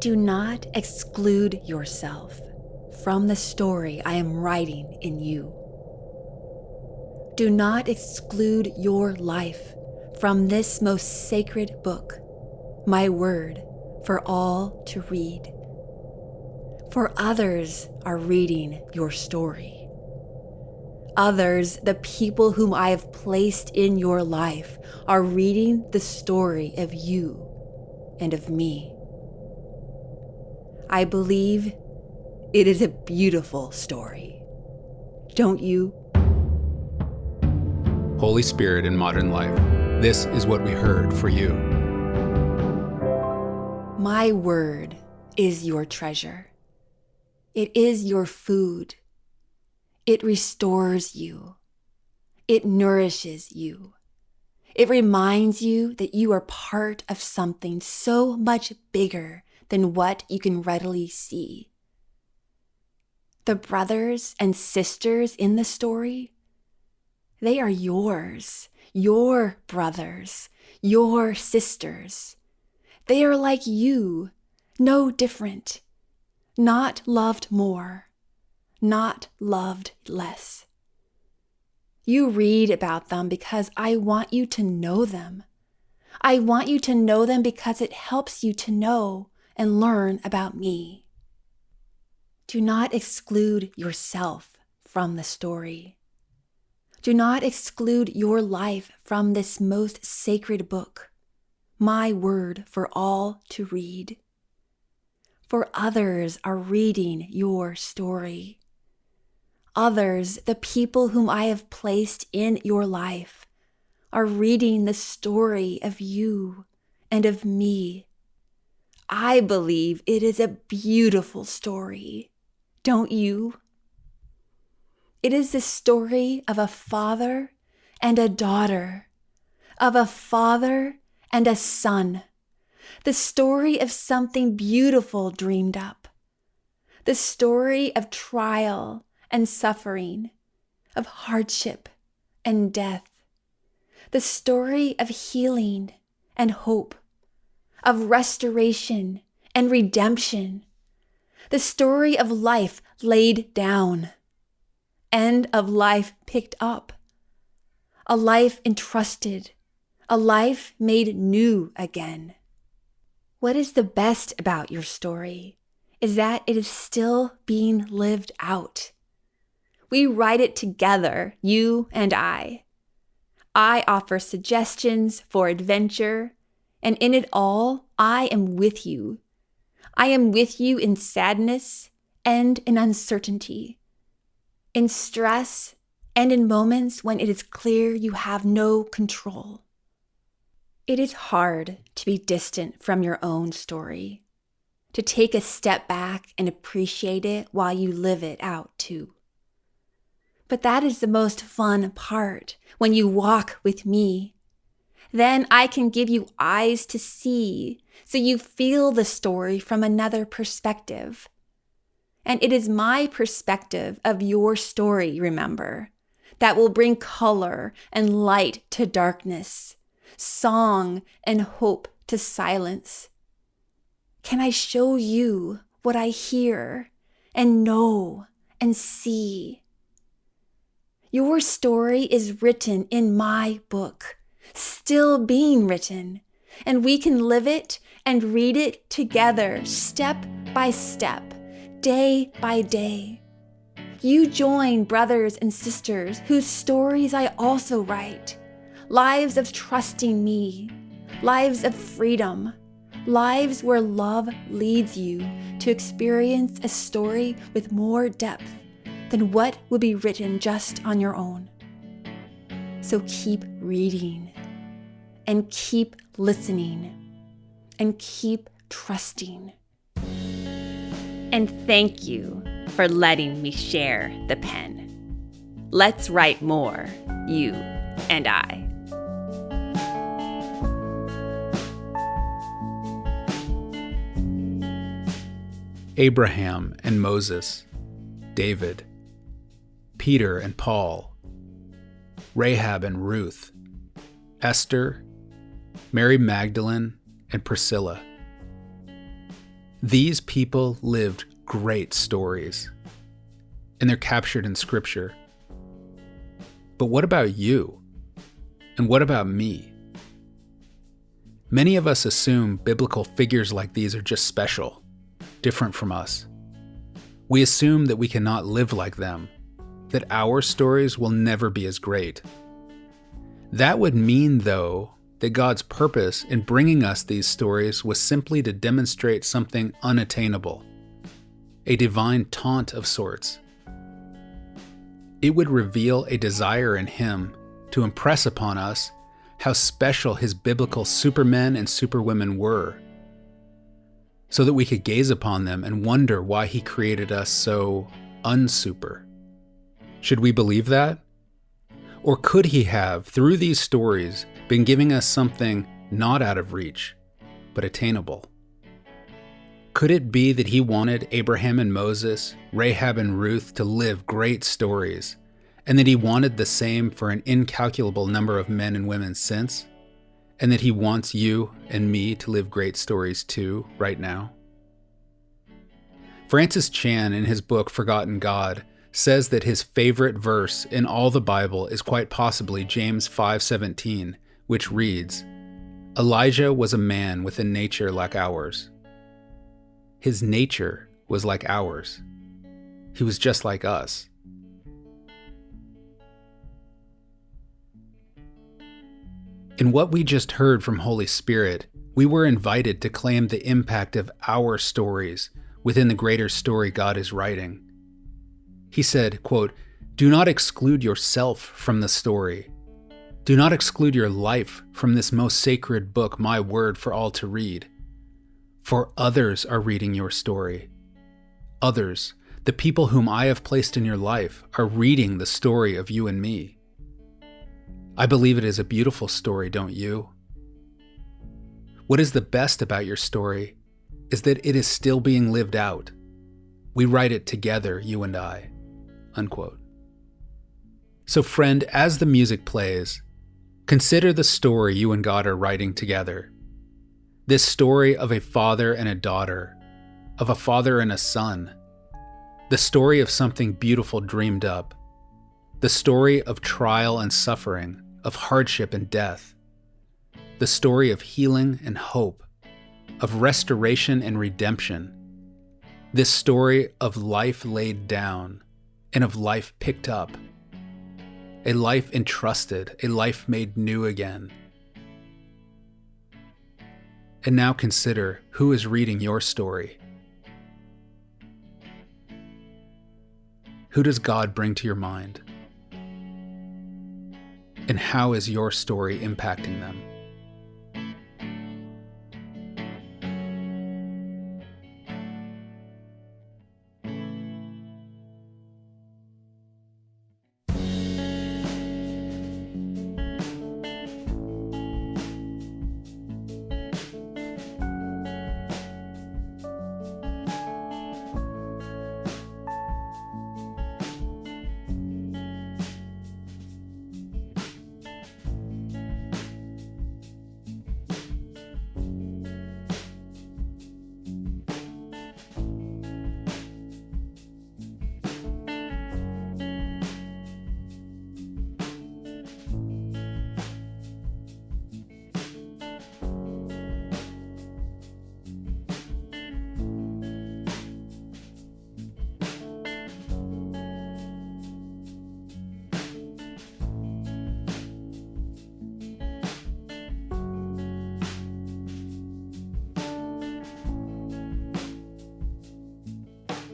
Do not exclude yourself from the story I am writing in you. Do not exclude your life from this most sacred book, my word for all to read. For others are reading your story. Others, the people whom I have placed in your life, are reading the story of you and of me. I believe it is a beautiful story. Don't you? Holy Spirit in modern life, this is what we heard for you. My word is your treasure. It is your food. It restores you. It nourishes you. It reminds you that you are part of something so much bigger than what you can readily see. The brothers and sisters in the story, they are yours, your brothers, your sisters. They are like you, no different, not loved more, not loved less. You read about them because I want you to know them. I want you to know them because it helps you to know and learn about me. Do not exclude yourself from the story. Do not exclude your life from this most sacred book, my word for all to read. For others are reading your story. Others, the people whom I have placed in your life, are reading the story of you and of me I believe it is a beautiful story. Don't you? It is the story of a father and a daughter, of a father and a son, the story of something beautiful dreamed up, the story of trial and suffering, of hardship and death, the story of healing and hope of restoration and redemption, the story of life laid down and of life picked up, a life entrusted, a life made new again. What is the best about your story is that it is still being lived out. We write it together, you and I. I offer suggestions for adventure and in it all, I am with you. I am with you in sadness and in uncertainty, in stress and in moments when it is clear you have no control. It is hard to be distant from your own story, to take a step back and appreciate it while you live it out too. But that is the most fun part when you walk with me then I can give you eyes to see so you feel the story from another perspective. And it is my perspective of your story, remember, that will bring color and light to darkness, song and hope to silence. Can I show you what I hear and know and see? Your story is written in my book still being written, and we can live it and read it together, step by step, day by day. You join brothers and sisters whose stories I also write lives of trusting me, lives of freedom, lives where love leads you to experience a story with more depth than what would be written just on your own. So keep reading and keep listening and keep trusting. And thank you for letting me share the pen. Let's write more, you and I. Abraham and Moses, David, Peter and Paul, Rahab and Ruth, Esther Mary Magdalene, and Priscilla. These people lived great stories, and they're captured in Scripture. But what about you? And what about me? Many of us assume biblical figures like these are just special, different from us. We assume that we cannot live like them, that our stories will never be as great. That would mean, though, that God's purpose in bringing us these stories was simply to demonstrate something unattainable, a divine taunt of sorts. It would reveal a desire in Him to impress upon us how special His biblical supermen and superwomen were, so that we could gaze upon them and wonder why He created us so unsuper. Should we believe that? Or could He have, through these stories, been giving us something not out of reach, but attainable? Could it be that he wanted Abraham and Moses, Rahab and Ruth to live great stories, and that he wanted the same for an incalculable number of men and women since, and that he wants you and me to live great stories too, right now? Francis Chan, in his book Forgotten God, says that his favorite verse in all the Bible is quite possibly James 5:17 which reads Elijah was a man with a nature like ours. His nature was like ours. He was just like us. In what we just heard from Holy Spirit, we were invited to claim the impact of our stories within the greater story God is writing. He said, quote, Do not exclude yourself from the story, do not exclude your life from this most sacred book, my word for all to read. For others are reading your story. Others, the people whom I have placed in your life, are reading the story of you and me. I believe it is a beautiful story, don't you? What is the best about your story is that it is still being lived out. We write it together, you and I. Unquote. So, friend, as the music plays, Consider the story you and God are writing together. This story of a father and a daughter, of a father and a son. The story of something beautiful dreamed up. The story of trial and suffering, of hardship and death. The story of healing and hope, of restoration and redemption. This story of life laid down and of life picked up a life entrusted, a life made new again. And now consider who is reading your story. Who does God bring to your mind? And how is your story impacting them?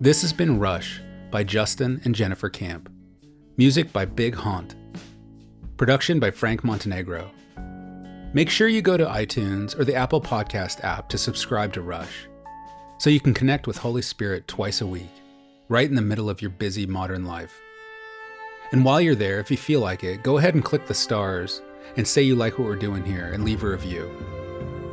This has been Hush by Justin and Jennifer Camp. Music by Big Haunt. Production by Frank Montenegro. Make sure you go to iTunes or the Apple Podcast app to subscribe to Hush so you can connect with Holy Spirit twice a week, right in the middle of your busy modern life. And while you're there, if you feel like it, go ahead and click the stars and say you like what we're doing here and leave a review.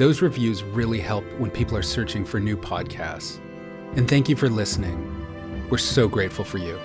Those reviews really help when people are searching for new podcasts. And thank you for listening. We're so grateful for you.